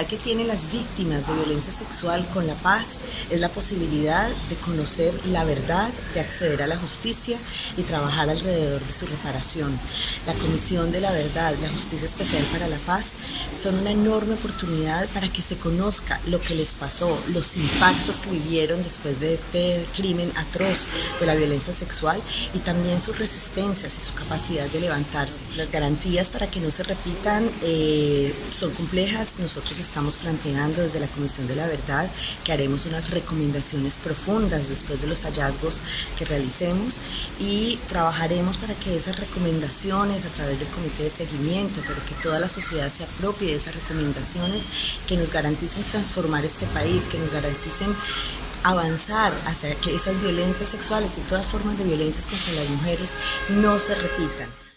oportunidad que tienen las víctimas de violencia sexual con la paz es la posibilidad de conocer la verdad, de acceder a la justicia y trabajar alrededor de su reparación. La Comisión de la Verdad, la Justicia Especial para la Paz son una enorme oportunidad para que se conozca lo que les pasó, los impactos que vivieron después de este crimen atroz de la violencia sexual y también sus resistencias y su capacidad de levantarse. Las garantías para que no se repitan eh, son complejas. Nosotros estamos planteando desde la Comisión de la Verdad que haremos unas recomendaciones profundas después de los hallazgos que realicemos y trabajaremos para que esas recomendaciones a través del comité de seguimiento, pero que toda la sociedad se apropie de esas recomendaciones que nos garanticen transformar este país, que nos garanticen avanzar hacia que esas violencias sexuales y todas formas de violencias contra las mujeres no se repitan.